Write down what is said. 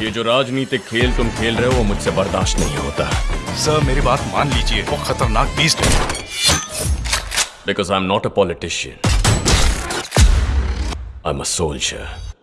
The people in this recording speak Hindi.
ये जो राजनीतिक खेल तुम खेल रहे हो वो मुझसे बर्दाश्त नहीं होता। सर मेरी बात मान लीजिए वो खतरनाक बीस्ट है। Because I am not a politician I am a soldier